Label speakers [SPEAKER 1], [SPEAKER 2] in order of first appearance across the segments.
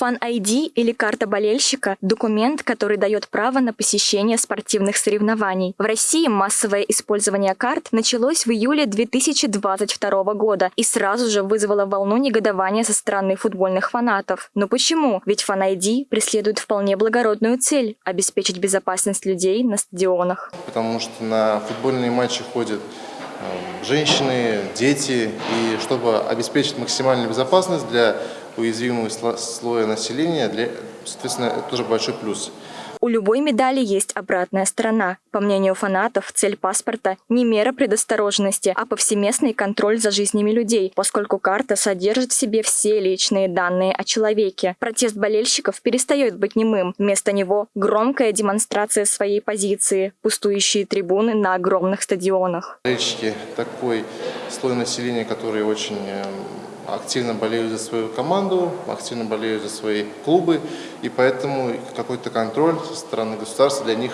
[SPEAKER 1] Фан-ID или карта болельщика – документ, который дает право на посещение спортивных соревнований. В России массовое использование карт началось в июле 2022 года и сразу же вызвало волну негодования со стороны футбольных фанатов. Но почему? Ведь Фан-ID преследует вполне благородную цель – обеспечить безопасность людей на стадионах.
[SPEAKER 2] Потому что на футбольные матчи ходят э, женщины, дети, и чтобы обеспечить максимальную безопасность для уязвимого слоя населения, для, соответственно, это тоже большой плюс.
[SPEAKER 1] У любой медали есть обратная сторона. По мнению фанатов, цель паспорта не мера предосторожности, а повсеместный контроль за жизнями людей, поскольку карта содержит в себе все личные данные о человеке. Протест болельщиков перестает быть немым. Вместо него громкая демонстрация своей позиции, пустующие трибуны на огромных стадионах.
[SPEAKER 2] Болельщики такой слой населения, который очень эм, активно болеют за свою команду, активно болеют за свои клубы, и поэтому какой-то контроль со стороны государства для них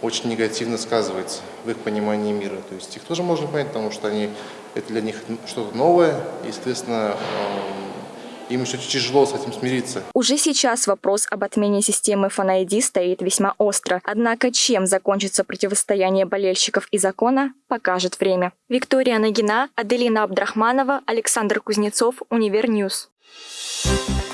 [SPEAKER 2] очень негативно сказывается в их понимании мира. То есть их тоже можно понять, потому что они, это для них что-то новое, и, естественно, эм, им еще тяжело с этим смириться.
[SPEAKER 1] Уже сейчас вопрос об отмене системы Fan стоит весьма остро. Однако чем закончится противостояние болельщиков и закона, покажет время. Виктория Нагина, Аделина Абдрахманова, Александр Кузнецов, Univer News. Thank you